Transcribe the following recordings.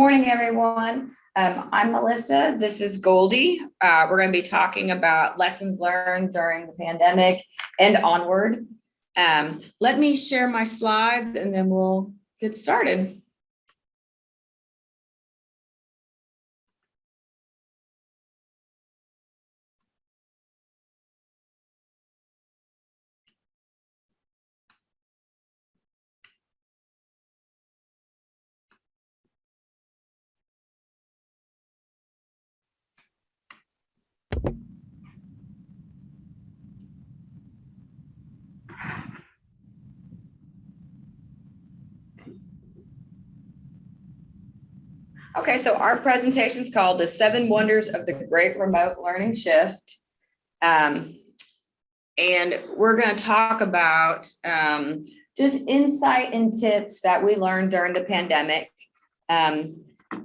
morning, everyone. Um, I'm Melissa. This is Goldie. Uh, we're going to be talking about lessons learned during the pandemic and onward. Um, let me share my slides and then we'll get started. Okay, so our presentation is called The Seven Wonders of the Great Remote Learning Shift. Um, and we're going to talk about um, just insight and tips that we learned during the pandemic. Um,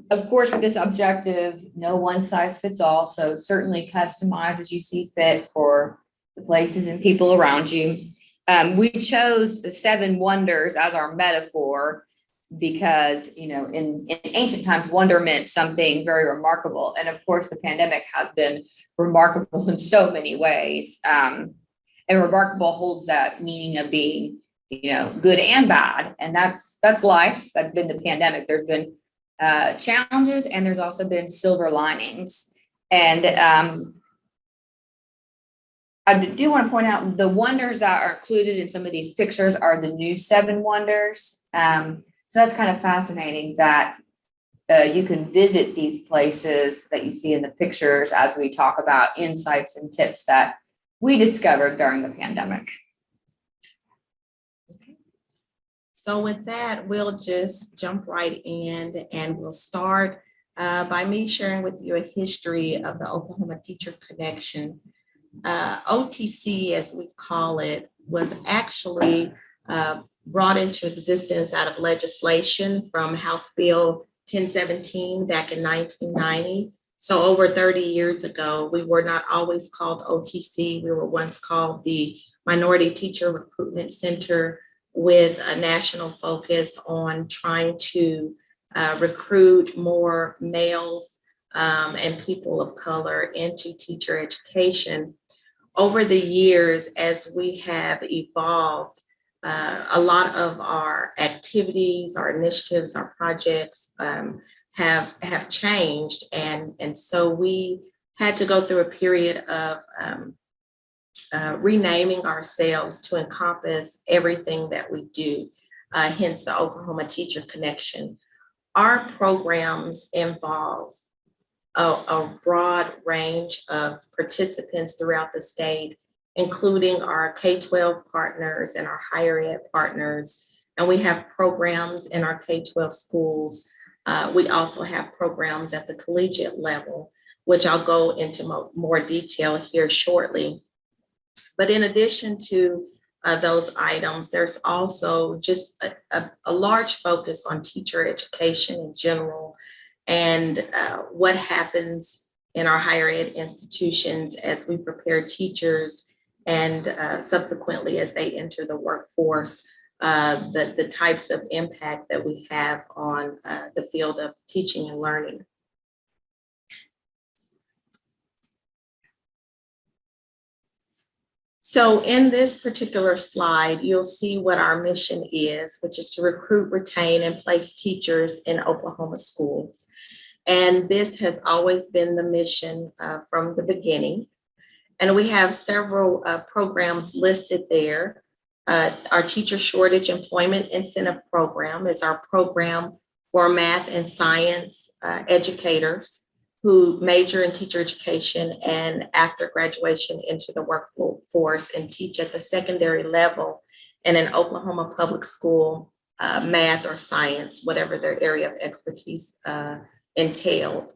of course, with this objective, no one size fits all. So certainly customize as you see fit for the places and people around you. Um, we chose the seven wonders as our metaphor because, you know, in, in ancient times, wonder meant something very remarkable. And of course, the pandemic has been remarkable in so many ways. Um, and remarkable holds that meaning of being, you know, good and bad. And that's, that's life. That's been the pandemic. There's been uh, challenges and there's also been silver linings. And um, I do want to point out the wonders that are included in some of these pictures are the new seven wonders. Um, so that's kind of fascinating that uh, you can visit these places that you see in the pictures as we talk about insights and tips that we discovered during the pandemic. Okay. So with that, we'll just jump right in and we'll start uh, by me sharing with you a history of the Oklahoma Teacher Connection. Uh, OTC, as we call it, was actually uh, brought into existence out of legislation from House Bill 1017 back in 1990. So over 30 years ago, we were not always called OTC. We were once called the Minority Teacher Recruitment Center with a national focus on trying to uh, recruit more males um, and people of color into teacher education. Over the years, as we have evolved, uh, a lot of our activities, our initiatives, our projects um, have have changed, and and so we had to go through a period of um, uh, renaming ourselves to encompass everything that we do. Uh, hence the Oklahoma Teacher Connection. Our programs involve a, a broad range of participants throughout the state including our K-12 partners and our higher ed partners. And we have programs in our K-12 schools. Uh, we also have programs at the collegiate level, which I'll go into mo more detail here shortly. But in addition to uh, those items, there's also just a, a, a, large focus on teacher education in general and uh, what happens in our higher ed institutions as we prepare teachers and uh, subsequently as they enter the workforce, uh, the, the types of impact that we have on uh, the field of teaching and learning. So in this particular slide, you'll see what our mission is, which is to recruit, retain, and place teachers in Oklahoma schools. And this has always been the mission uh, from the beginning. And we have several uh, programs listed there. Uh, our Teacher Shortage Employment Incentive Program is our program for math and science uh, educators who major in teacher education and after graduation into the workforce and teach at the secondary level in an Oklahoma public school uh, math or science, whatever their area of expertise uh, entailed.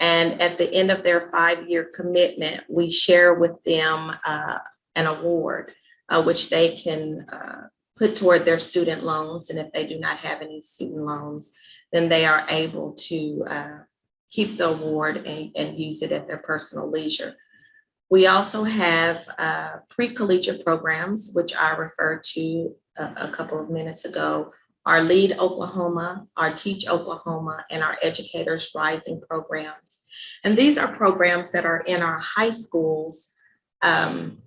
And at the end of their five-year commitment, we share with them uh, an award, uh, which they can uh, put toward their student loans. And if they do not have any student loans, then they are able to uh, keep the award and, and, use it at their personal leisure. We also have uh, pre-collegiate programs, which I referred to a, a couple of minutes ago, our Lead Oklahoma, our Teach Oklahoma, and our Educators Rising programs. And these are programs that are in our high schools um,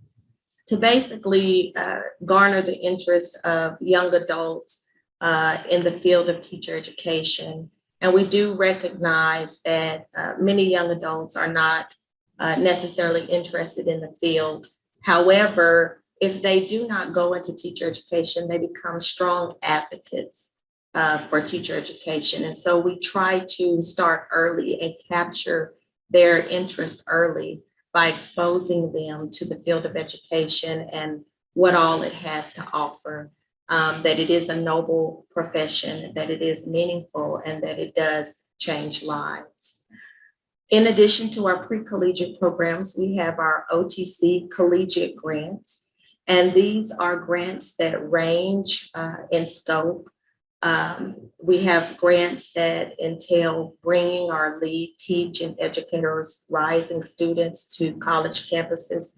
to basically uh, garner the interest of young adults uh, in the field of teacher education. And we do recognize that uh, many young adults are not uh, necessarily interested in the field. However, if they do not go into teacher education, they become strong advocates uh, for teacher education. And so we try to start early and capture their interest early by exposing them to the field of education and what all it has to offer, um, that it is a noble profession, that it is meaningful, and that it does change lives. In addition to our pre-collegiate programs, we have our OTC collegiate grants. And these are grants that range uh, in scope. Um, we have grants that entail bringing our lead, teach, and educators, rising students to college campuses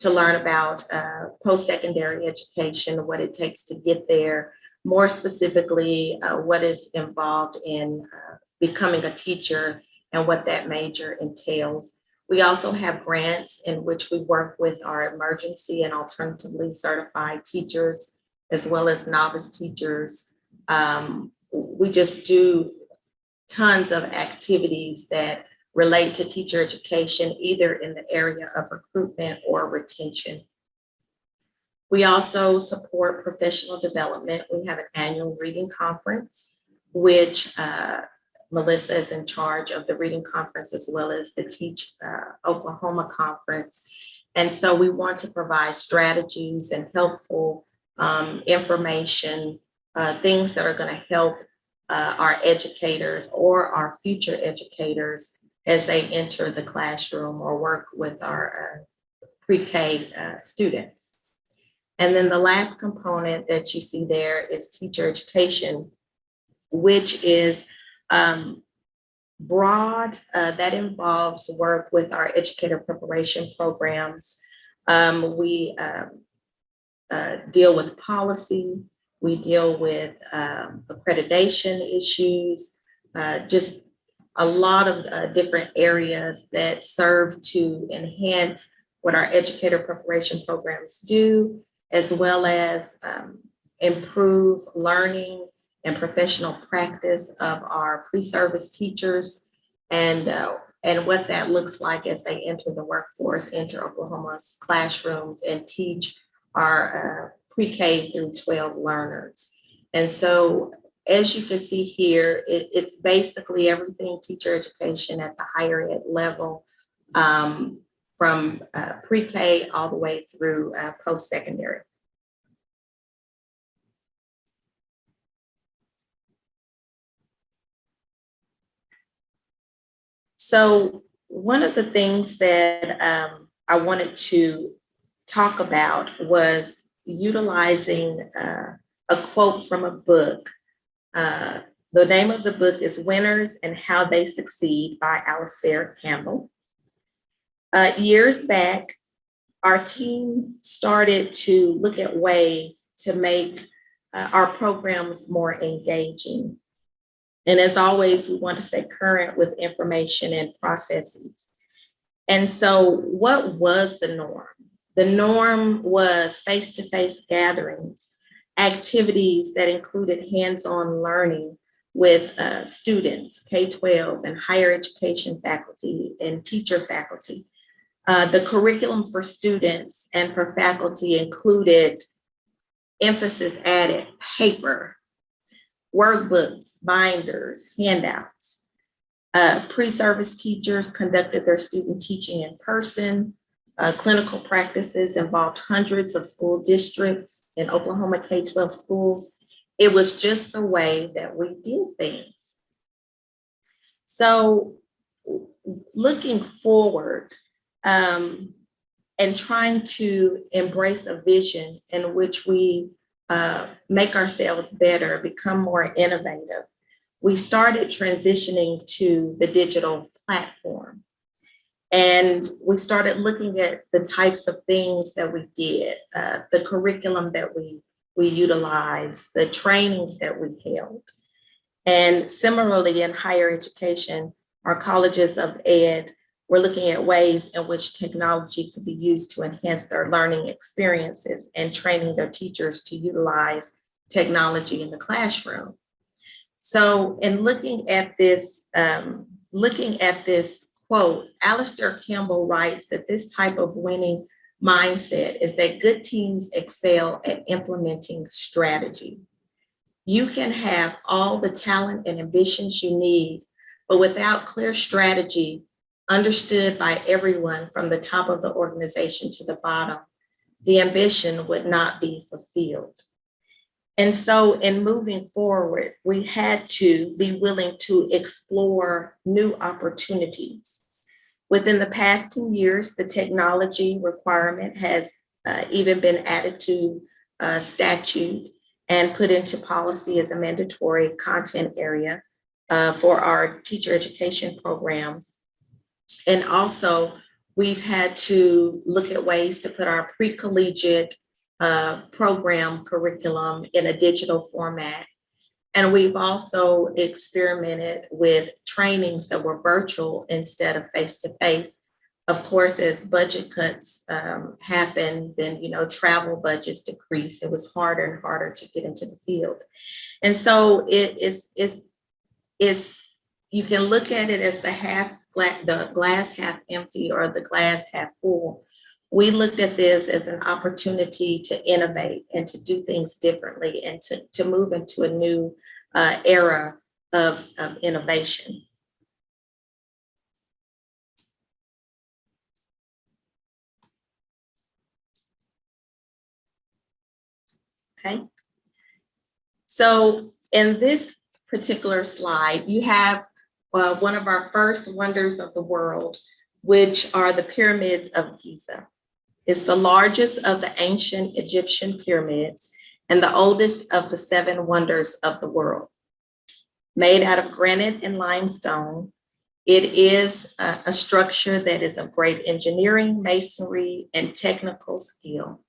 to learn about uh, post-secondary education, what it takes to get there, more specifically, uh, what is involved in uh, becoming a teacher and what that major entails. We also have grants in which we work with our emergency and alternatively certified teachers, as well as novice teachers. Um, we just do tons of activities that relate to teacher education, either in the area of recruitment or retention. We also support professional development. We have an annual reading conference, which uh, Melissa is in charge of the reading conference as well as the Teach uh, Oklahoma conference. And so we want to provide strategies and helpful um, information, uh, things that are going to help uh, our educators or our future educators as they enter the classroom or work with our uh, pre-K uh, students. And then the last component that you see there is teacher education, which is um, broad, uh, that involves work with our educator preparation programs. Um, we um, uh, deal with policy, we deal with um, accreditation issues, uh, just a lot of uh, different areas that serve to enhance what our educator preparation programs do, as well as um, improve learning and professional practice of our pre-service teachers and, uh, and what that looks like as they enter the workforce, enter Oklahoma's classrooms and teach our uh, pre-K through 12 learners. And so as you can see here, it, it's basically everything teacher education at the higher ed level um, from uh, pre-K all the way through uh, post-secondary. So one of the things that um, I wanted to talk about was utilizing uh, a quote from a book. Uh, the name of the book is Winners and How They Succeed by Alastair Campbell. Uh, years back, our team started to look at ways to make uh, our programs more engaging. And as always, we want to stay current with information and processes. And so what was the norm? The norm was face-to-face -face gatherings, activities that included hands-on learning with uh, students, K-12 and higher education faculty and teacher faculty. Uh, the curriculum for students and for faculty included emphasis added paper, workbooks, binders, handouts. Uh, Pre-service teachers conducted their student teaching in person. Uh, clinical practices involved hundreds of school districts in Oklahoma K-12 schools. It was just the way that we did things. So looking forward um, and trying to embrace a vision in which we uh, make ourselves better, become more innovative, we started transitioning to the digital platform. And we started looking at the types of things that we did, uh, the curriculum that we we utilized, the trainings that we held. And similarly, in higher education, our colleges of ed, we're looking at ways in which technology could be used to enhance their learning experiences and training their teachers to utilize technology in the classroom. So in looking at this, um, looking at this quote, Alastair Campbell writes that this type of winning mindset is that good teams excel at implementing strategy. You can have all the talent and ambitions you need, but without clear strategy understood by everyone from the top of the organization to the bottom, the ambition would not be fulfilled. And so in moving forward, we had to be willing to explore new opportunities. Within the past 10 years, the technology requirement has uh, even been added to uh, statute and put into policy as a mandatory content area uh, for our teacher education programs. And also, we've had to look at ways to put our pre-collegiate uh, program curriculum in a digital format. And we've also experimented with trainings that were virtual instead of face-to-face. Of course, as budget cuts um, happen, then, you know, travel budgets decrease. It was harder and harder to get into the field. And so it is, is, is, you can look at it as the half, the glass half empty or the glass half full. We looked at this as an opportunity to innovate and to do things differently and to, to move into a new uh, era of, of innovation. Okay. So in this particular slide, you have one of our first wonders of the world, which are the pyramids of Giza. It's the largest of the ancient Egyptian pyramids and the oldest of the seven wonders of the world. Made out of granite and limestone, it is a, a structure that is of great engineering, masonry, and technical skill.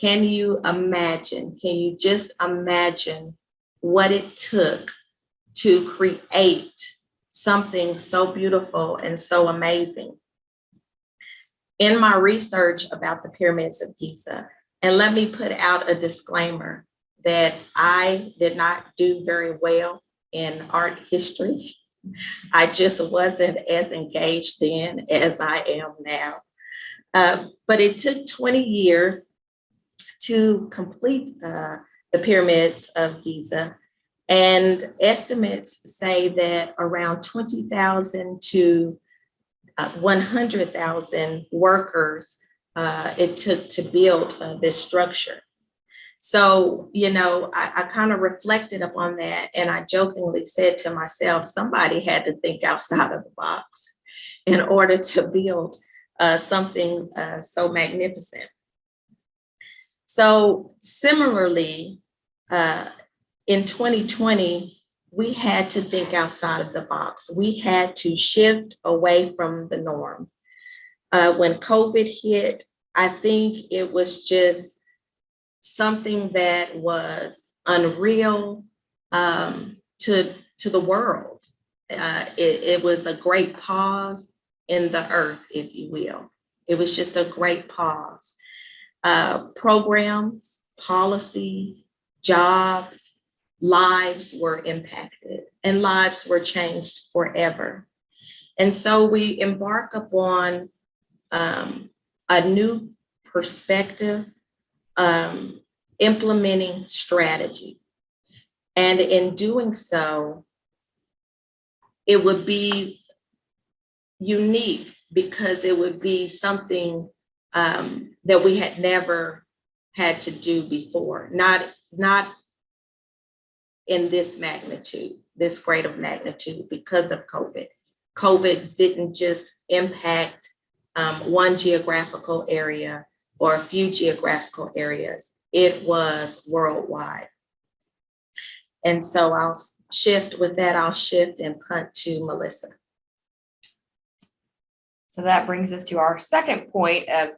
Can you imagine, can you just imagine what it took to create something so beautiful and so amazing? In my research about the pyramids of Giza, and let me put out a disclaimer that I did not do very well in art history. I just wasn't as engaged then as I am now. Uh, but it took 20 years to complete uh, the pyramids of Giza. And estimates say that around 20,000 to uh, 100,000 workers uh, it took to build uh, this structure. So, you know, I, I kind of reflected upon that and I jokingly said to myself, somebody had to think outside of the box in order to build uh, something uh, so magnificent. So similarly, uh, in 2020, we had to think outside of the box. We had to shift away from the norm. Uh, when COVID hit, I think it was just something that was unreal um, to, to the world. Uh, it, it was a great pause in the earth, if you will. It was just a great pause. Uh, programs, policies, jobs, lives were impacted and lives were changed forever. And so we embark upon um, a new perspective, um, implementing strategy. And in doing so, it would be unique because it would be something um, that we had never had to do before, not, not in this magnitude, this great of magnitude because of COVID. COVID didn't just impact um, one geographical area or a few geographical areas. It was worldwide. And so I'll shift with that, I'll shift and punt to Melissa. So that brings us to our second point of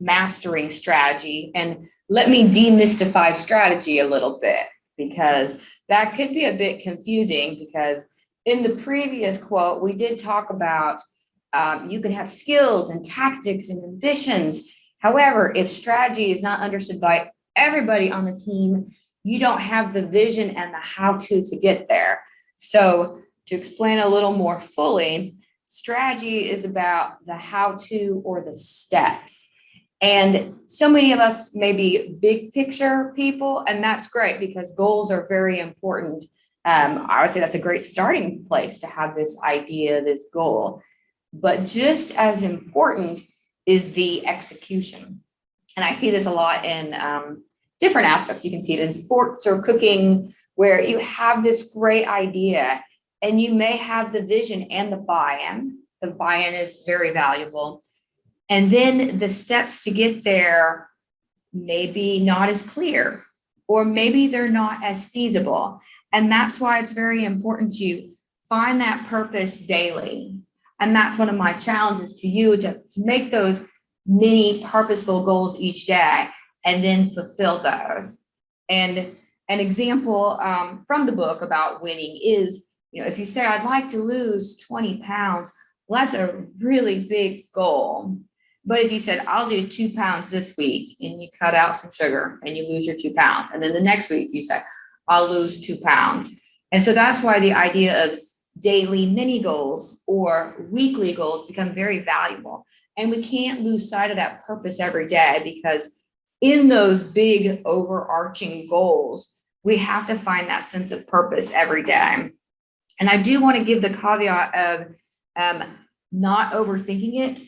mastering strategy. And let me demystify strategy a little bit because that could be a bit confusing because in the previous quote, we did talk about um, you can have skills and tactics and ambitions. However, if strategy is not understood by everybody on the team, you don't have the vision and the how to to get there. So to explain a little more fully, strategy is about the how to or the steps. And so many of us may be big picture people, and that's great because goals are very important. Um, I would say that's a great starting place to have this idea, this goal. But just as important is the execution. And I see this a lot in um, different aspects. You can see it in sports or cooking, where you have this great idea and you may have the vision and the buy-in. The buy-in is very valuable. And then the steps to get there may be not as clear, or maybe they're not as feasible. And that's why it's very important to find that purpose daily. And that's one of my challenges to you to, to make those mini purposeful goals each day and then fulfill those. And an example um, from the book about winning is, you know, if you say, I'd like to lose 20 pounds, well, that's a really big goal. But if you said, I'll do two pounds this week and you cut out some sugar and you lose your two pounds. And then the next week you say, I'll lose two pounds. And so that's why the idea of daily mini goals or weekly goals become very valuable. And we can't lose sight of that purpose every day because in those big overarching goals, we have to find that sense of purpose every day. And I do want to give the caveat of um, not overthinking it.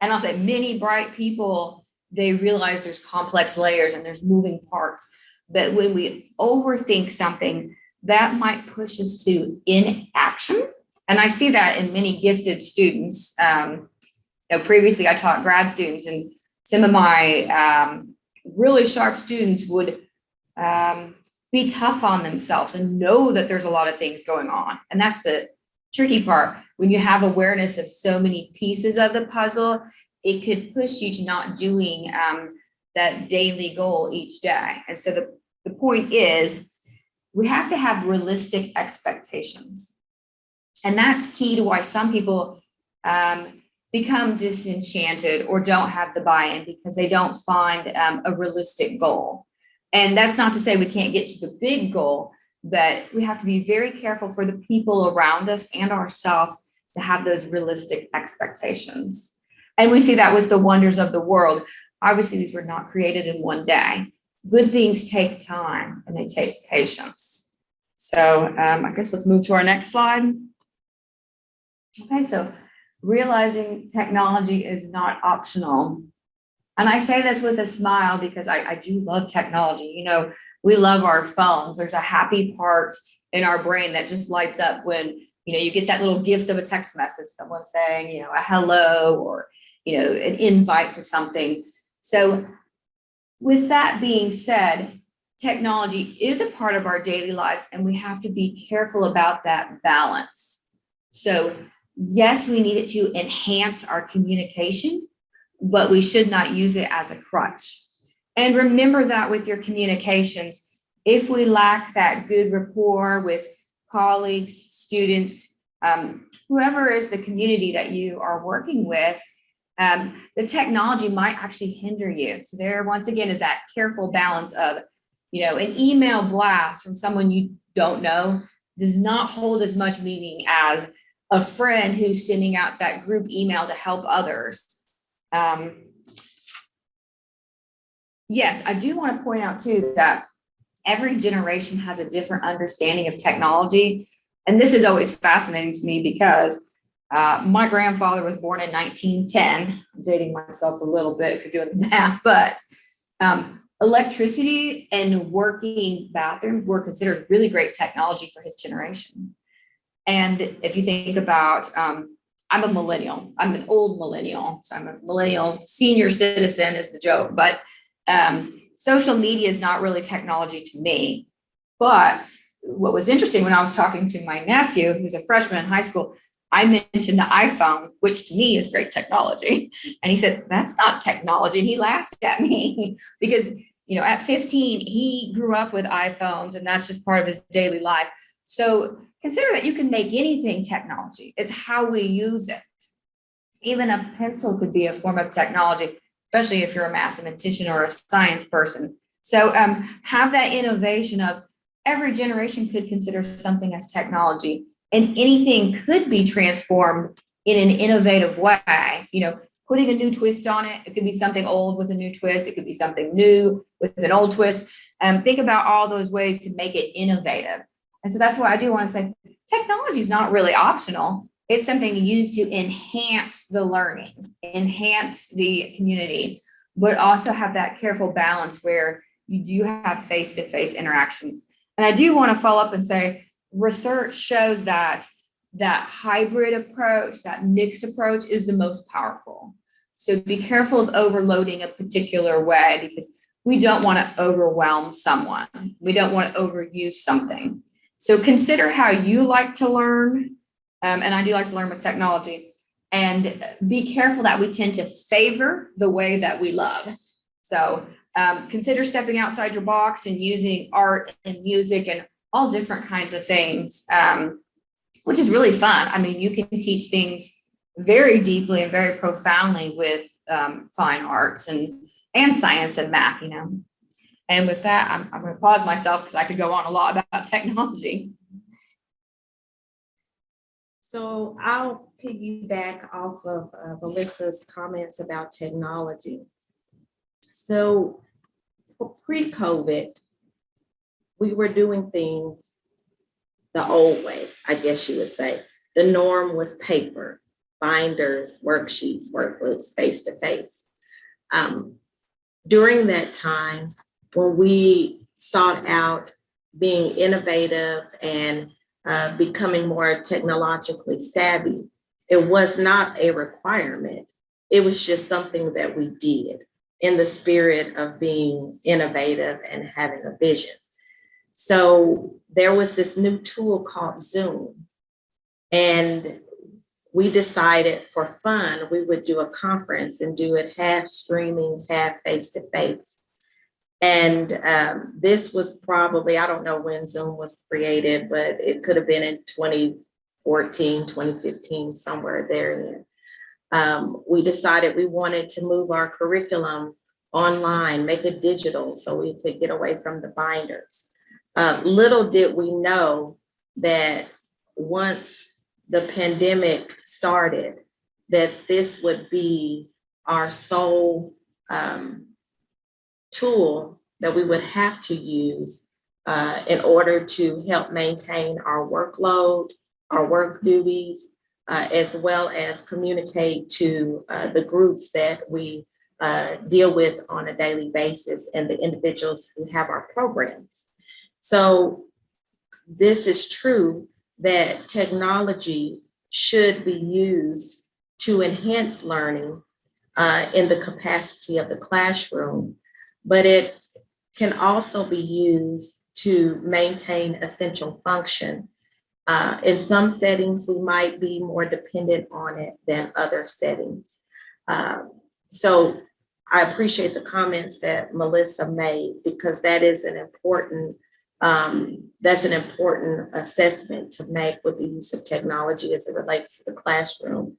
And I'll say many bright people, they realize there's complex layers and there's moving parts. But when we overthink something, that might push us to inaction. And I see that in many gifted students. Um, you know, previously I taught grad students and some of my um, really sharp students would um, be tough on themselves and know that there's a lot of things going on. And that's the tricky part. When you have awareness of so many pieces of the puzzle, it could push you to not doing um, that daily goal each day. And so the, the point is, we have to have realistic expectations. And that's key to why some people um, become disenchanted or don't have the buy-in because they don't find um, a realistic goal. And that's not to say we can't get to the big goal, but we have to be very careful for the people around us and ourselves to have those realistic expectations. And we see that with the wonders of the world. Obviously, these were not created in one day. Good things take time and they take patience. So um, I guess let's move to our next slide. Okay, so realizing technology is not optional. And I say this with a smile because I, I do love technology. You know, we love our phones. There's a happy part in our brain that just lights up when, you know, you get that little gift of a text message, someone saying, you know, a hello or, you know, an invite to something. So with that being said, technology is a part of our daily lives and we have to be careful about that balance. So yes, we need it to enhance our communication, but we should not use it as a crutch. And remember that with your communications, if we lack that good rapport with colleagues, students, um, whoever is the community that you are working with, um, the technology might actually hinder you. So there, once again, is that careful balance of, you know, an email blast from someone you don't know does not hold as much meaning as a friend who's sending out that group email to help others. Um, yes, I do want to point out too that every generation has a different understanding of technology. And this is always fascinating to me because uh, my grandfather was born in 1910. I'm dating myself a little bit if you're doing the math, but um, electricity and working bathrooms were considered really great technology for his generation. And if you think about, um, I'm a millennial, I'm an old millennial, so I'm a millennial senior citizen is the joke, but um, social media is not really technology to me. But what was interesting when I was talking to my nephew, who's a freshman in high school, I mentioned the iPhone, which to me is great technology. And he said, that's not technology. And he laughed at me because, you know, at 15, he grew up with iPhones and that's just part of his daily life. So consider that you can make anything technology. It's how we use it. Even a pencil could be a form of technology, especially if you're a mathematician or a science person. So um, have that innovation of every generation could consider something as technology and anything could be transformed in an innovative way, you know, putting a new twist on it. It could be something old with a new twist. It could be something new with an old twist. Um, think about all those ways to make it innovative. And so that's why I do want to say technology is not really optional. It's something used to enhance the learning, enhance the community, but also have that careful balance where you do have face-to-face interaction. And I do want to follow up and say, research shows that that hybrid approach, that mixed approach is the most powerful. So be careful of overloading a particular way because we don't want to overwhelm someone. We don't want to overuse something. So consider how you like to learn. Um, and I do like to learn with technology and be careful that we tend to favor the way that we love. So um, consider stepping outside your box and using art and music and all different kinds of things, um, which is really fun. I mean, you can teach things very deeply and very profoundly with um, fine arts and, and science and math, you know. And with that, I'm, I'm going to pause myself because I could go on a lot about technology. So I'll piggyback off of uh, Melissa's comments about technology. So pre-COVID, we were doing things the old way, I guess you would say. The norm was paper, binders, worksheets, workbooks, face-to-face. Um, during that time, when we sought out being innovative and uh, becoming more technologically savvy, it was not a requirement. It was just something that we did in the spirit of being innovative and having a vision. So there was this new tool called Zoom. And we decided for fun, we would do a conference and do it half streaming, half face-to-face. -face. And um, this was probably, I don't know when Zoom was created, but it could have been in 2014, 2015, somewhere there. Um, we decided we wanted to move our curriculum online, make it digital so we could get away from the binders. Uh, little did we know that once the pandemic started, that this would be our sole um, tool that we would have to use uh, in order to help maintain our workload, our work duties, uh, as well as communicate to uh, the groups that we uh, deal with on a daily basis and the individuals who have our programs. So this is true that technology should be used to enhance learning uh, in the capacity of the classroom, but it can also be used to maintain essential function. Uh, in some settings, we might be more dependent on it than other settings. Um, so I appreciate the comments that Melissa made because that is an important um, that's an important assessment to make with the use of technology as it relates to the classroom.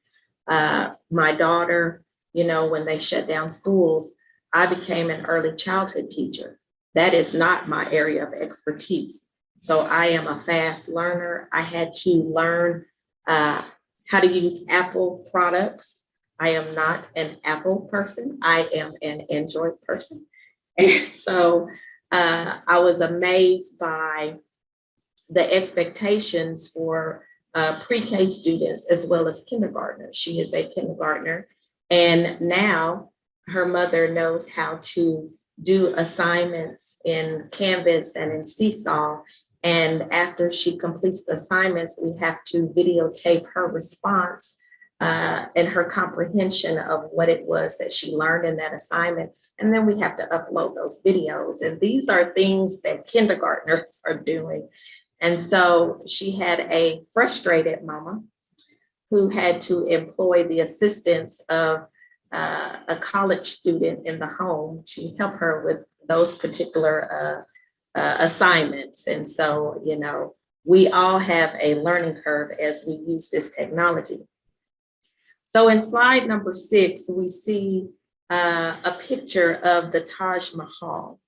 Uh, my daughter, you know, when they shut down schools, I became an early childhood teacher. That is not my area of expertise. So I am a fast learner. I had to learn uh, how to use Apple products I am not an Apple person. I am an Android person. And so uh, I was amazed by the expectations for uh, pre-K students as well as kindergartners. She is a kindergartner. And now her mother knows how to do assignments in Canvas and in Seesaw. And after she completes the assignments, we have to videotape her response uh, and her comprehension of what it was that she learned in that assignment. And then we have to upload those videos. And these are things that kindergartners are doing. And so she had a frustrated mama who had to employ the assistance of uh, a college student in the home to help her with those particular uh, uh, assignments. And so, you know, we all have a learning curve as we use this technology. So in slide number six, we see uh, a picture of the Taj Mahal.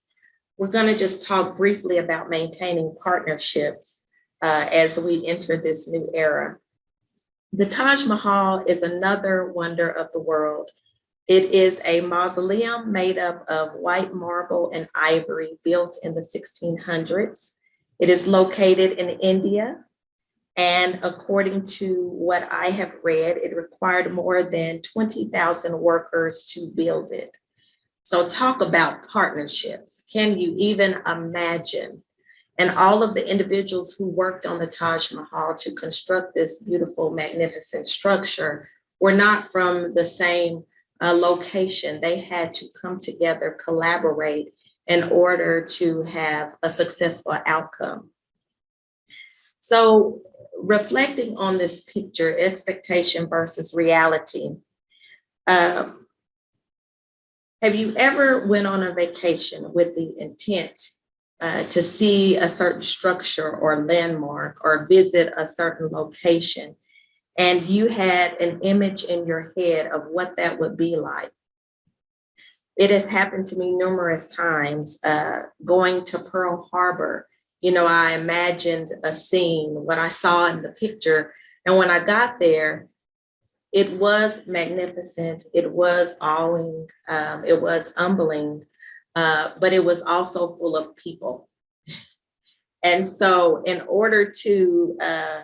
We're going to just talk briefly about maintaining partnerships uh, as we enter this new era. The Taj Mahal is another wonder of the world. It is a mausoleum made up of white marble and ivory built in the 1600s. It is located in India. And according to what I have read, it required more than 20,000 workers to build it. So talk about partnerships. Can you even imagine? And all of the individuals who worked on the Taj Mahal to construct this beautiful, magnificent structure were not from the same uh, location. They had to come together, collaborate in order to have a successful outcome. So reflecting on this picture, expectation versus reality. um, have you ever went on a vacation with the intent uh, to see a certain structure or landmark or visit a certain location and you had an image in your head of what that would be like? It has happened to me numerous times uh, going to Pearl Harbor. You know, I imagined a scene, what I saw in the picture. And when I got there, it was magnificent. It was awing. Um, it was humbling, uh, but it was also full of people. And so in order to uh,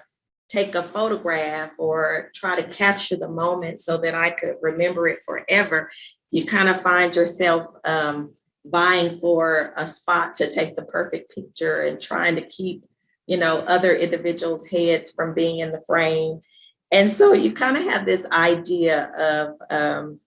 take a photograph or try to capture the moment so that I could remember it forever, you kind of find yourself um, vying for a spot to take the perfect picture and trying to keep, you know, other individuals' heads from being in the frame. And so you kind of have this idea of um,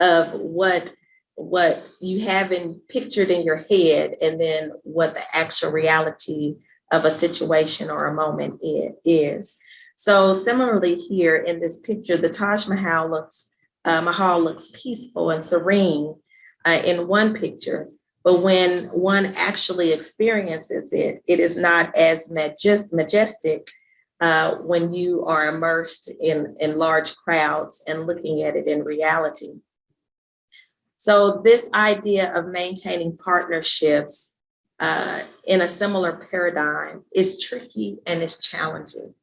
of what what you have in pictured in your head and then what the actual reality of a situation or a moment it is. So similarly here in this picture, the Taj Mahal looks uh, Mahal looks peaceful and serene uh, in one picture, but when one actually experiences it, it is not as majest majestic uh, when you are immersed in, in large crowds and looking at it in reality. So this idea of maintaining partnerships uh, in a similar paradigm is tricky and it's challenging.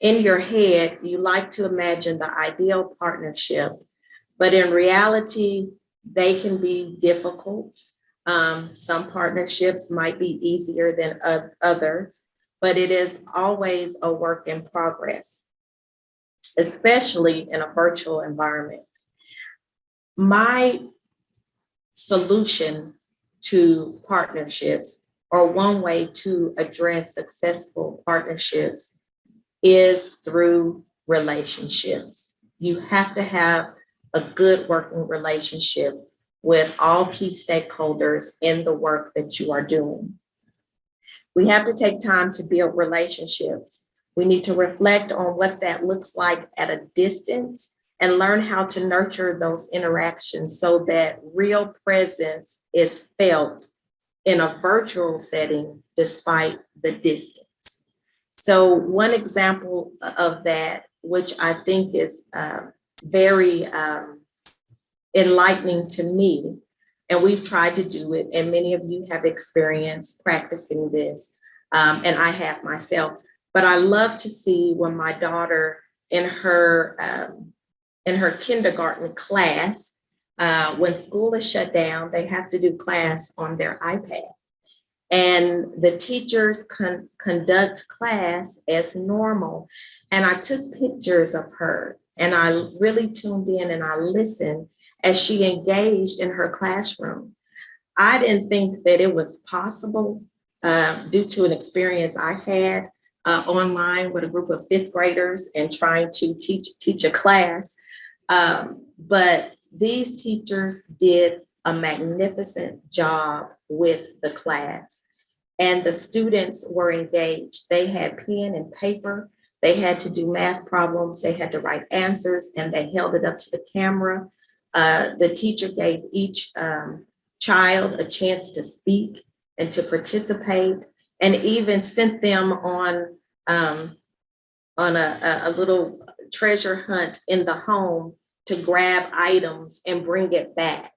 In your head, you like to imagine the ideal partnership, but in reality, they can be difficult. Um, some partnerships might be easier than oth- others, but it is always a work in progress, especially in a virtual environment. My solution to partnerships or one way to address successful partnerships is through relationships. You have to have a good working relationship with all key stakeholders in the work that you are doing. We have to take time to build relationships. We need to reflect on what that looks like at a distance and learn how to nurture those interactions so that real presence is felt in a virtual setting despite the distance. So one example of that, which I think is uh, very um, enlightening to me, and we've tried to do it, and many of you have experienced practicing this, um, and I have myself. But I love to see when my daughter in her um, in her kindergarten class, uh, when school is shut down, they have to do class on their iPad. And the teachers con- conduct class as normal. And I took pictures of her and I really tuned in and I listened as she engaged in her classroom. I didn't think that it was possible uh, due to an experience I had uh, online with a group of fifth graders and trying to teach teach a class. Um, but these teachers did a magnificent job with the class. And the students were engaged. They had pen and paper. They had to do math problems, they had to write answers, and they held it up to the camera. Uh, the teacher gave each um, child a chance to speak and to participate, and even sent them on um, on a, a, a little treasure hunt in the home to grab items and bring it back.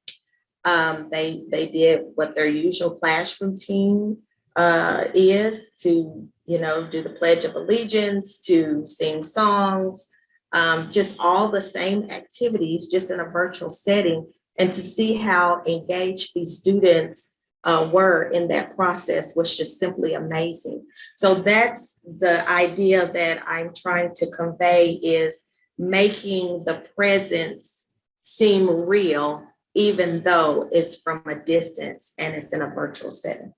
Um, they they did what their usual class routine uh, is to you know do the Pledge of Allegiance, to sing songs, um, just all the same activities, just in a virtual setting, and to see how engaged these students uh, were in that process was just simply amazing. So that's the idea that I'm trying to convey is making the presence seem real, even though it's from a distance and it's in a virtual setting.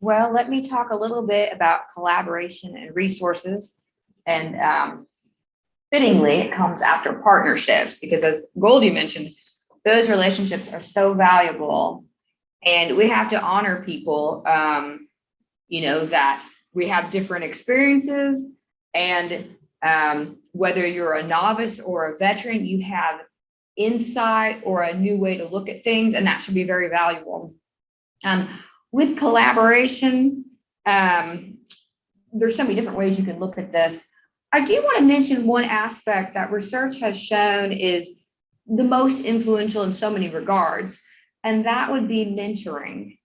Well, let me talk a little bit about collaboration and resources. And um, fittingly, it comes after partnerships because as Goldie mentioned, those relationships are so valuable. And we have to honor people, um, you know, that we have different experiences and um, whether you're a novice or a veteran, you have insight or a new way to look at things, and that should be very valuable. Um, with collaboration, um, there's so many different ways you can look at this. I do want to mention one aspect that research has shown is the most influential in so many regards, and that would be mentoring.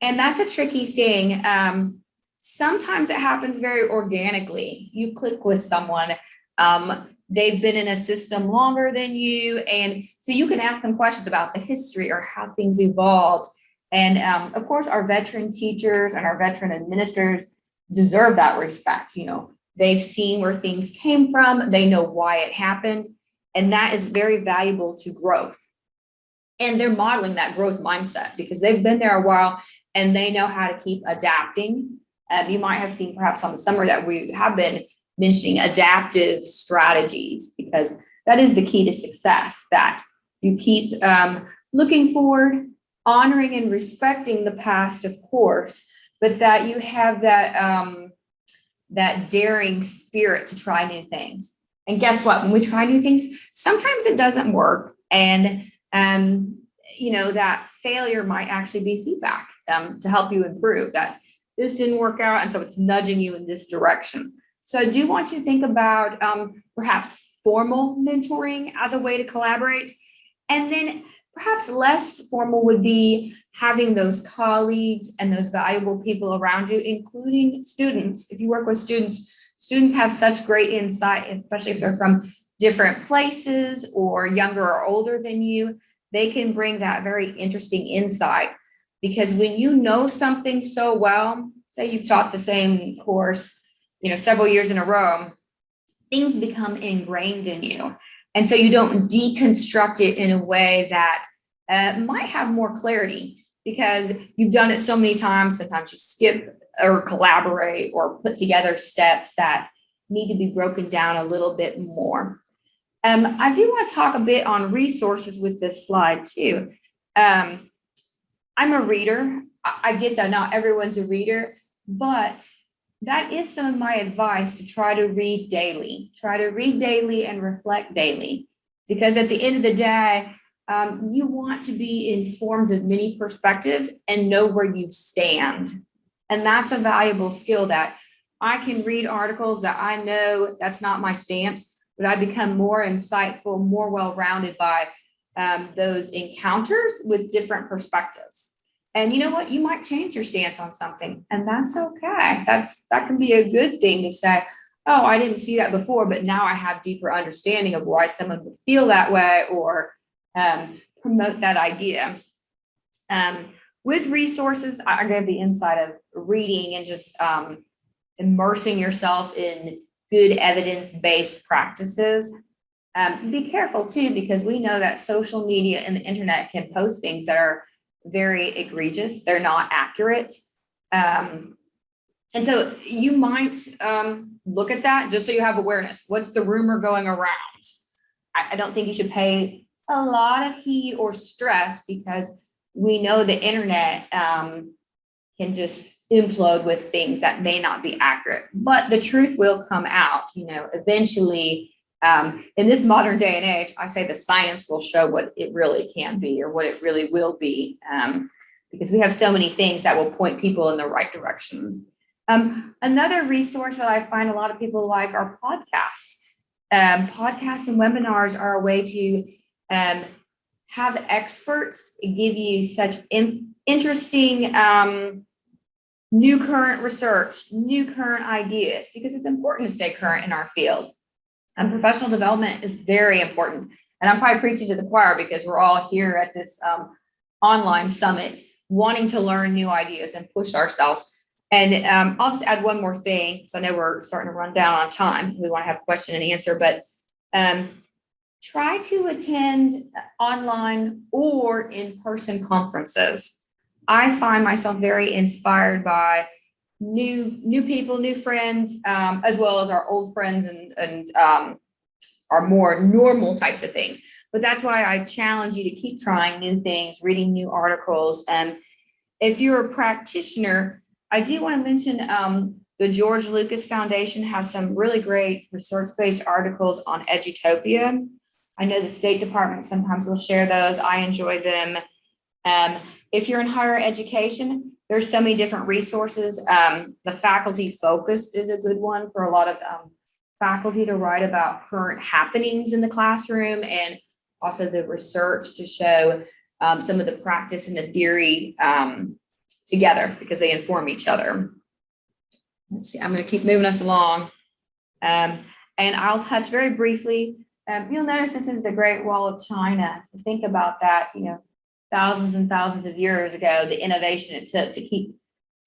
And that's a tricky thing. Um, sometimes it happens very organically. You click with someone, um, they've been in a system longer than you, and so you can ask them questions about the history or how things evolved. And um, of course, our veteran teachers and our veteran administrators deserve that respect. You know, they've seen where things came from, they know why it happened, and that is very valuable to growth. And they're modeling that growth mindset because they've been there a while and they know how to keep adapting. Uh, you might have seen perhaps on the summer that we have been mentioning adaptive strategies because that is the key to success that you keep um, looking forward, honoring and respecting the past, of course, but that you have that um, that daring spirit to try new things. And guess what? When we try new things, sometimes it doesn't work. And, um, you know, that failure might actually be feedback um, to help you improve that this didn't work out. And so it's nudging you in this direction. So I do want you to think about um, perhaps formal mentoring as a way to collaborate. And then perhaps less formal would be having those colleagues and those valuable people around you, including students. If you work with students, students have such great insight, especially if they're from different places or younger or older than you, they can bring that very interesting insight. Because when you know something so well, say you've taught the same course, you know, several years in a row, things become ingrained in you. And so you don't deconstruct it in a way that uh, might have more clarity because you've done it so many times. Sometimes you skip or collaborate or put together steps that need to be broken down a little bit more. Um, I do want to talk a bit on resources with this slide too. Um, I'm a reader. I, get that not everyone's a reader, but that is some of my advice to try to read daily. Try to read daily and reflect daily. Because at the end of the day, um, you want to be informed of many perspectives and know where you stand. And that's a valuable skill that I can read articles that I know that's not my stance, but I become more insightful, more well-rounded by um, those encounters with different perspectives. And you know what? You might change your stance on something and that's okay. That's that can be a good thing to say, oh, I didn't see that before, but now I have deeper understanding of why someone would feel that way or um, promote that idea. Um, with resources, I gave the insight of reading and just um, immersing yourself in good evidence-based practices. Um, be careful too, because we know that social media and the internet can post things that are very egregious. They're not accurate. Um, and so you might um, look at that just so you have awareness. What's the rumor going around? I, I don't think you should pay a lot of heat or stress because we know the internet um, can just implode with things that may not be accurate, but the truth will come out, you know, eventually. Um, in this modern day and age, I say the science will show what it really can be or what it really will be. Um, because we have so many things that will point people in the right direction. Um, another resource that I find a lot of people like are podcasts. Um, podcasts and webinars are a way to um, have experts give you such in- interesting um, new current research, new current ideas, because it's important to stay current in our field. And professional development is very important. And I'm probably preaching to the choir because we're all here at this um, online summit wanting to learn new ideas and push ourselves. And um, I'll just add one more thing, because I know we're starting to run down on time. We want to have question and answer, but um, try to attend online or in-person conferences. I find myself very inspired by new new people, new friends, um, as well as our old friends and and um, our more normal types of things. But that's why I challenge you to keep trying new things, reading new articles. And if you're a practitioner, I do want to mention um, the George Lucas Foundation has some really great research-based articles on Edutopia. I know the State Department sometimes will share those. I enjoy them. Um, if you're in higher education, there's so many different resources. Um, the faculty focus is a good one for a lot of um, faculty to write about current happenings in the classroom and also the research to show um, some of the practice and the theory um, together because they inform each other. Let's see, I'm going to keep moving us along. Um, and I'll touch very briefly. Um, you'll notice this is the Great Wall of China. So think about that, you know, thousands and thousands of years ago, the innovation it took to keep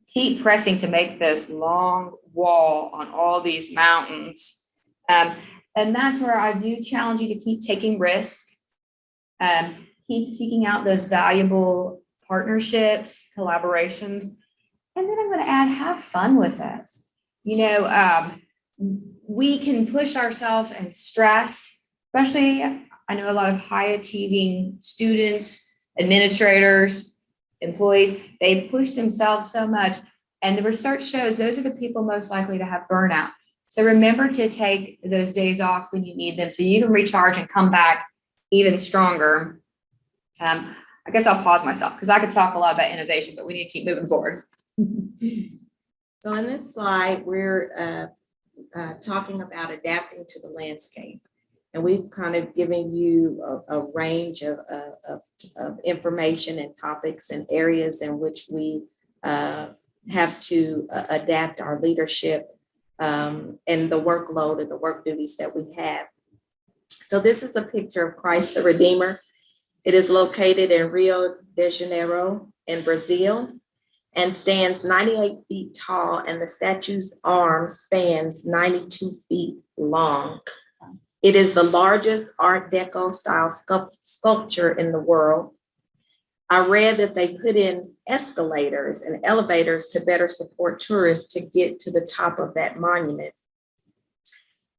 keep pressing to make this long wall on all these mountains. Um, and that's where I do challenge you to keep taking risk, um, keep seeking out those valuable partnerships, collaborations. And then I'm going to add, have fun with it. You know, um, we can push ourselves and stress, especially I know a lot of high achieving students, administrators, employees, they push themselves so much. And the research shows those are the people most likely to have burnout. So remember to take those days off when you need them so you can recharge and come back even stronger. Um, I guess I'll pause myself because I could talk a lot about innovation, but we need to keep moving forward. So in this slide, we're uh, uh, talking about adapting to the landscape. And we've kind of given you a, a range of, of, of- of information and topics and areas in which we uh, have to uh, adapt our leadership um, and the workload and the work duties that we have. So this is a picture of Christ the Redeemer. It is located in Rio de Janeiro in Brazil and stands 98 feet tall and the statue's arm spans 92 feet long. It is the largest Art Deco style sculpture in the world. I read that they put in escalators and elevators to better support tourists to get to the top of that monument.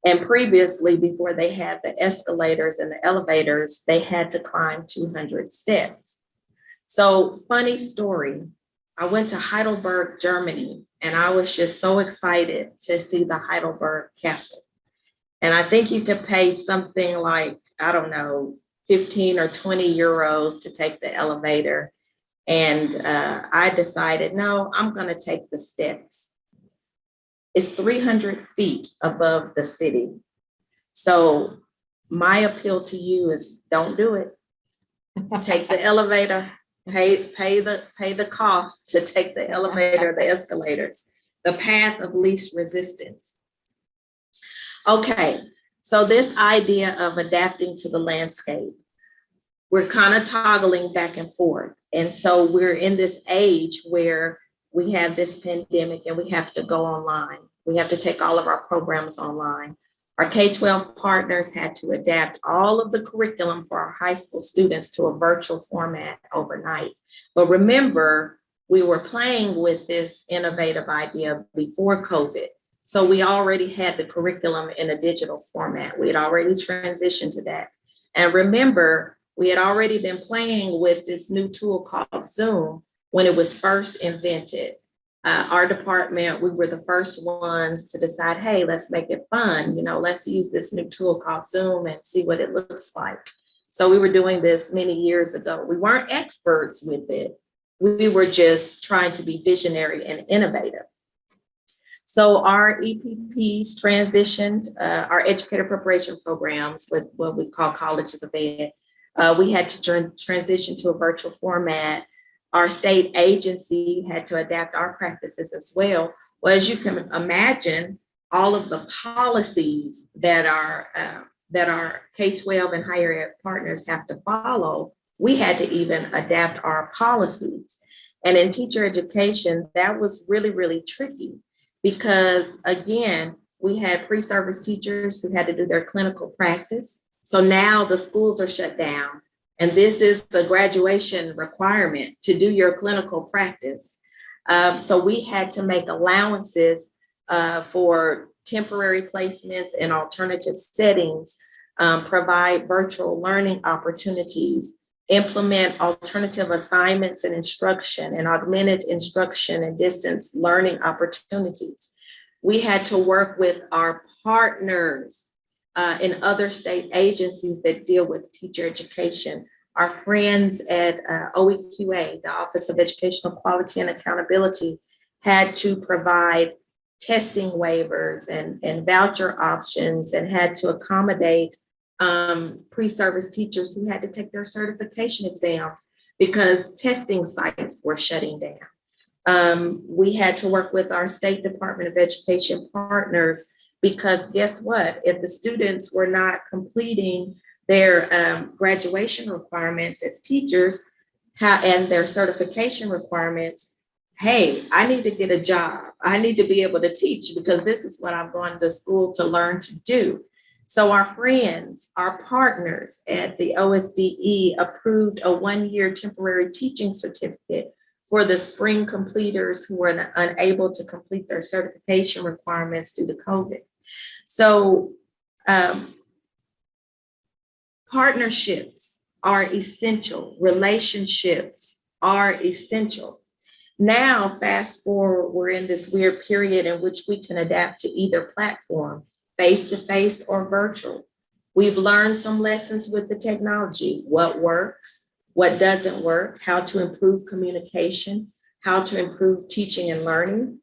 And previously, before they had the escalators and the elevators, they had to climb 200 steps. So funny story, I went to Heidelberg, Germany, and I was just so excited to see the Heidelberg Castle. And I think you could pay something like, I don't know, 15 or 20 euros to take the elevator. And uh, I decided, no, I'm going to take the steps. It's 300 feet above the city. So my appeal to you is don't do it. Take the elevator, pay, pay the, pay the cost to take the elevator, the escalators, the path of least resistance. Okay, so this idea of adapting to the landscape, we're kind of toggling back and forth. And so we're in this age where we have this pandemic and we have to go online. We have to take all of our programs online. Our K-12 partners had to adapt all of the curriculum for our high school students to a virtual format overnight. But remember, we were playing with this innovative idea before COVID. So we already had the curriculum in a digital format. We had already transitioned to that. And remember, we had already been playing with this new tool called Zoom when it was first invented. Uh, our department, we were the first ones to decide, hey, let's make it fun, you know, let's use this new tool called Zoom and see what it looks like. So we were doing this many years ago. We weren't experts with it. We were just trying to be visionary and innovative. So our EPPs transitioned, uh, our educator preparation programs with what we call colleges of ed. Uh, we had to tran- transition to a virtual format. Our state agency had to adapt our practices as well. Well, as you can imagine, all of the policies that our uh, that our K-12 and higher ed partners have to follow, we had to even adapt our policies. And in teacher education, that was really, really tricky because again, we had pre-service teachers who had to do their clinical practice. So now the schools are shut down and this is the graduation requirement to do your clinical practice. Um, so we had to make allowances uh, for temporary placements and alternative settings, um, provide virtual learning opportunities, implement alternative assignments and instruction and augmented instruction and distance learning opportunities. We had to work with our partners uh, in other state agencies that deal with teacher education. Our friends at uh, OEQA, the Office of Educational Quality and Accountability, had to provide testing waivers and, and voucher options and had to accommodate um, pre-service teachers who had to take their certification exams because testing sites were shutting down. Um, we had to work with our State Department of Education partners because guess what? If the students were not completing their um, graduation requirements as teachers how, and their certification requirements, hey, I need to get a job. I need to be able to teach because this is what I'm going to school to learn to do. So our friends, our partners at the OSDE approved a one-year temporary teaching certificate for the spring completers who were unable to complete their certification requirements due to COVID. So um, partnerships are essential, relationships are essential. Now, fast forward, we're in this weird period in which we can adapt to either platform, face-to-face or virtual. We've learned some lessons with the technology, what works, what doesn't work, how to improve communication, how to improve teaching and learning.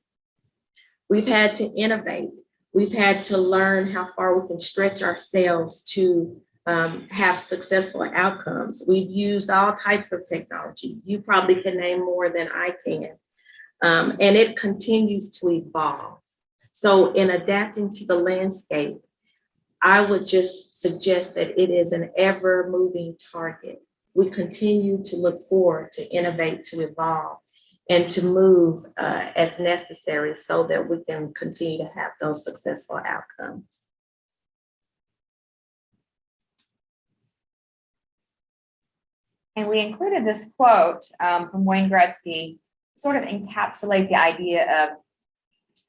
We've had to innovate. We've had to learn how far we can stretch ourselves to um, have successful outcomes. We've used all types of technology. You probably can name more than I can. Um, and it continues to evolve. So in adapting to the landscape, I would just suggest that it is an ever moving target. We continue to look forward to innovate, to evolve, and to move uh, as necessary so that we can continue to have those successful outcomes. And we included this quote um, from Wayne Gretzky, sort of encapsulate the idea of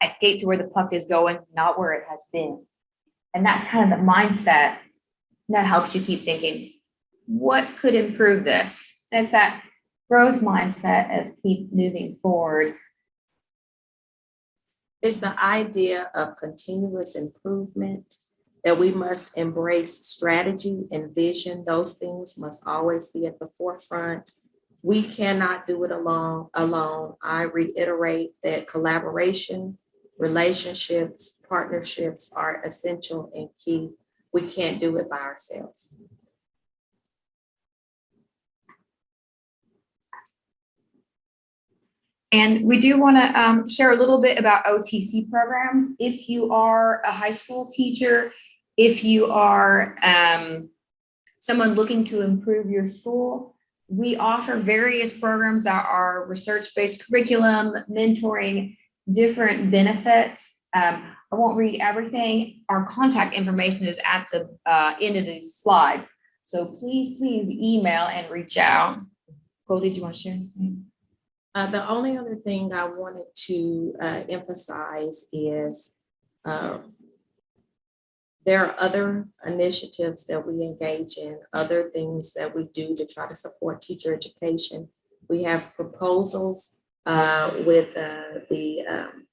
I skate to where the puck is going, not where it has been. And that's kind of the mindset that helps you keep thinking, what could improve this? It's that growth mindset of keep moving forward. It's the idea of continuous improvement that we must embrace strategy and vision. Those things must always be at the forefront. We cannot do it alone. Alone. I reiterate that collaboration, relationships, partnerships are essential and key. We can't do it by ourselves. And we do want to um, share a little bit about OTC programs. If you are a high school teacher, if you are um, someone looking to improve your school, we offer various programs that are research-based curriculum, mentoring, different benefits. Um, I won't read everything. Our contact information is at the uh, end of these slides. So please, please email and reach out. Cole, did you want to share anything? Uh, the only other thing I wanted to uh, emphasize is uh, there are other initiatives that we engage in, other things that we do to try to support teacher education. We have proposals with uh, the um,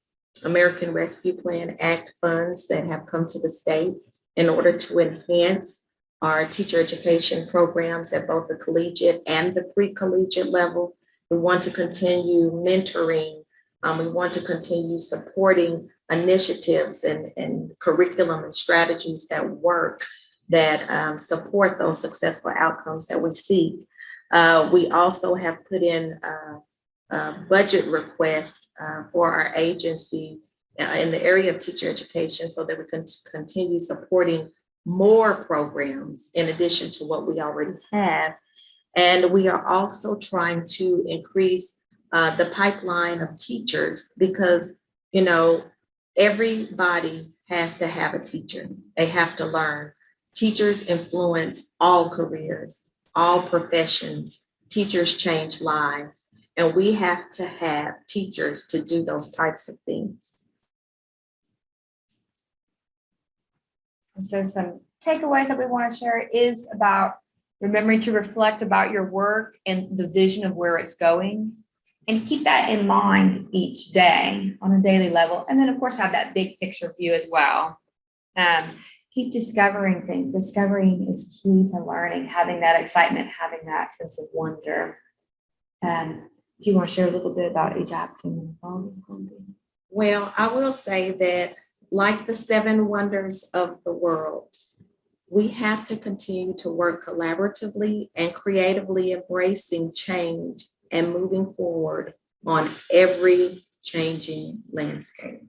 American Rescue Plan Act funds that have come to the state in order to enhance our teacher education programs at both the collegiate and the pre-collegiate level. We want to continue mentoring. um, we want to continue supporting initiatives and, and curriculum and strategies that work that um, support those successful outcomes that we seek. Uh, we also have put in uh, budget request uh, for our agency uh, in the area of teacher education so that we can continue supporting more programs in addition to what we already have. And we are also trying to increase uh, the pipeline of teachers because, you know, everybody has to have a teacher. They have to learn. Teachers influence all careers, all professions. Teachers change lives. And we have to have teachers to do those types of things. And so some takeaways that we want to share is about remembering to reflect about your work and the vision of where it's going. And keep that in mind each day on a daily level. And then of course have that big picture view as well. Um, keep discovering things. Discovering is key to learning, having that excitement, having that sense of wonder. Um, do you want to share a little bit about adapting? Well, I will say that like the seven wonders of the world, we have to continue to work collaboratively and creatively embracing change and moving forward on every changing landscape.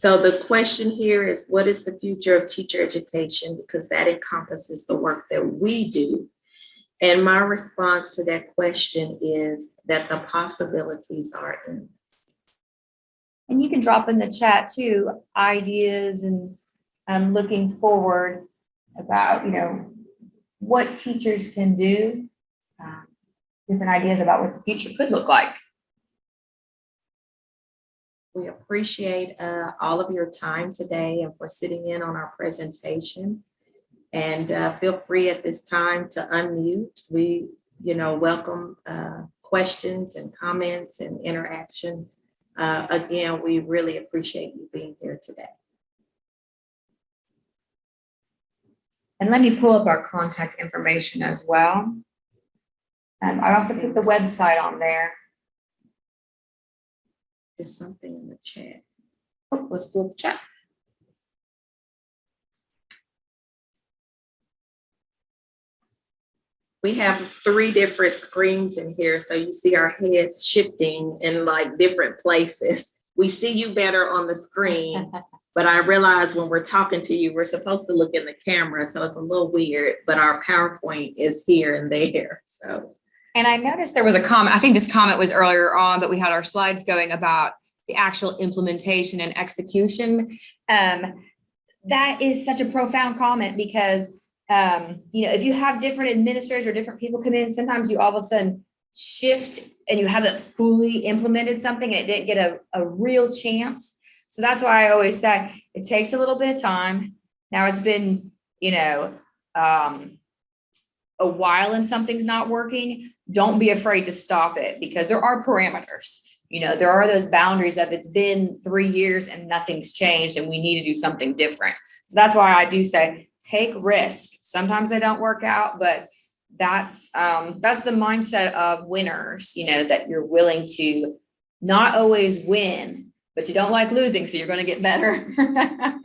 So the question here is, what is the future of teacher education? Because that encompasses the work that we do. And my response to that question is that the possibilities are endless. And you can drop in the chat too, ideas and um, looking forward about, you know, what teachers can do. um, Different ideas about what the future could look like. Appreciate uh, all of your time today and for sitting in on our presentation. And uh, feel free at this time to unmute. We, you know, welcome uh, questions and comments and interaction. Uh, Again, we really appreciate you being here today. And let me pull up our contact information as well. Um, I also put the website on there. Is something in the chat. Let's pull up the chat. We have three different screens in here, so you see our heads shifting in like different places. We see you better on the screen, but I realize when we're talking to you, we're supposed to look in the camera, so it's a little weird, but our PowerPoint is here and there, so. And I noticed there was a comment, I think this comment was earlier on, but we had our slides going about the actual implementation and execution. Um, that is such a profound comment because, um, you know, if you have different administrators or different people come in, sometimes you all of a sudden shift and you haven't fully implemented something and it didn't get a, a real chance. So that's why I always say it takes a little bit of time. Now it's been, you know, um, a while and something's not working, don't be afraid to stop it because there are parameters. You know, there are those boundaries of it's been three years and nothing's changed and we need to do something different. So that's why I do say, take risk. Sometimes they don't work out, but that's, um, that's the mindset of winners, you know, that you're willing to not always win, but you don't like losing, so you're gonna get better.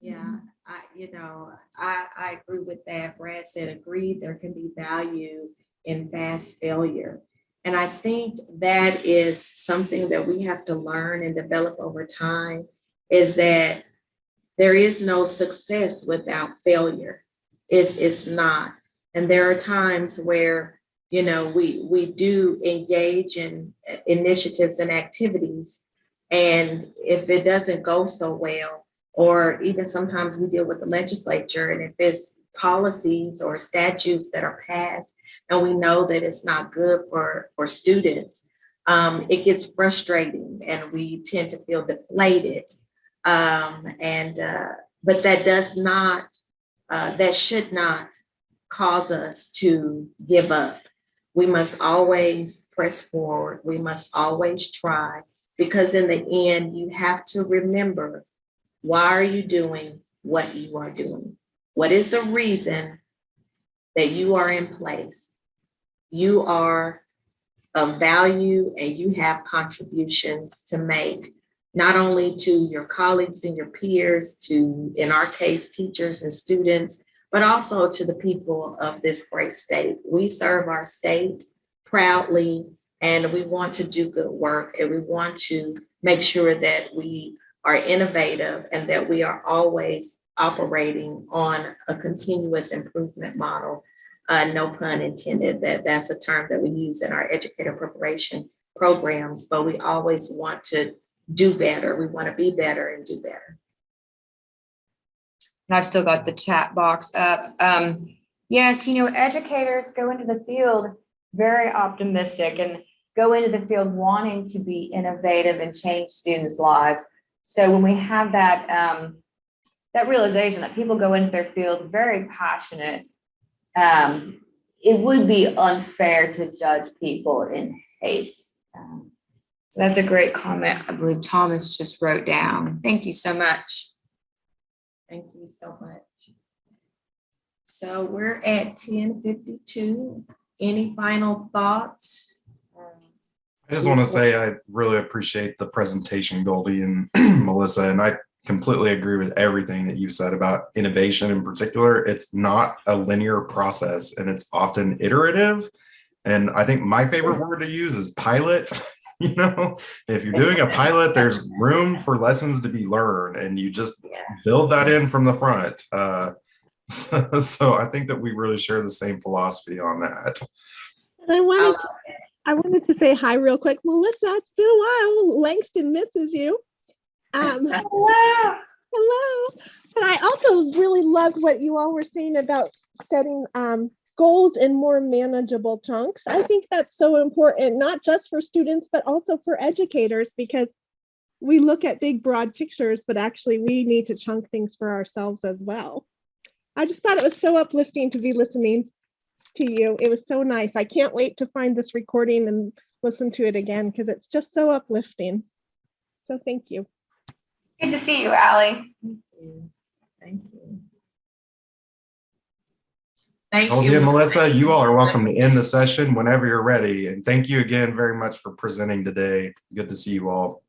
Yeah, I, you know, I, I agree with that. Brad said, agreed, there can be value in fast failure. And I think that is something that we have to learn and develop over time is that there is no success without failure. It's, it's not. And there are times where, you know, we, we do engage in initiatives and activities. And if it doesn't go so well, or even sometimes we deal with the legislature and if it's policies or statutes that are passed and we know that it's not good for, for students, um, it gets frustrating and we tend to feel deflated. Um, and, uh, But that does not, uh, that should not cause us to give up. We must always press forward. We must always try. Because in the end, you have to remember, why are you doing what you are doing? What is the reason that you are in place? You are of value and you have contributions to make, not only to your colleagues and your peers, to, in our case, teachers and students, but also to the people of this great state. We serve our state proudly and we want to do good work and we want to make sure that we are innovative and that we are always operating on a continuous improvement model. Uh, no pun intended, that that's a term that we use in our educator preparation programs, but we always want to do better. We want to be better and do better. I've still got the chat box up. Um, yes, you know, educators go into the field very optimistic and go into the field wanting to be innovative and change students' lives. So when we have that, um, that realization that people go into their fields very passionate, um, it would be unfair to judge people in haste. Um, So that's a great comment. I believe Thomas just wrote down. Thank you so much. Thank you so much. So we're at ten fifty-two. Any final thoughts? I just want to say I really appreciate the presentation, Goldie and Melissa, and I completely agree with everything that you've said about innovation in particular. It's not a linear process and it's often iterative. And I think my favorite word to use is pilot. You know, if you're doing a pilot, there's room for lessons to be learned and you just build that in from the front. Uh, so I think that we really share the same philosophy on that. And I I wanted to. I wanted to say hi real quick. Melissa, it's been a while. Langston misses you. Um, hello. But I also really loved what you all were saying about setting um, goals in more manageable chunks. I think that's so important, not just for students, but also for educators, because we look at big, broad pictures, but actually we need to chunk things for ourselves as well. I just thought it was so uplifting to be listening to you. It was so nice. I can't wait to find this recording and listen to it again because it's just so uplifting. So thank you. Good to see you, Allie. Thank you. Thank oh, you. Thank Goldie and you. Melissa, you all are welcome to end the session whenever you're ready. And thank you again very much for presenting today. Good to see you all.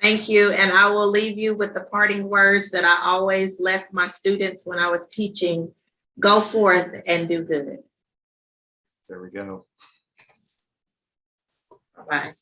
Thank you. And I will leave you with the parting words that I always left my students when I was teaching. Go forth and do good. There we go. Bye-bye.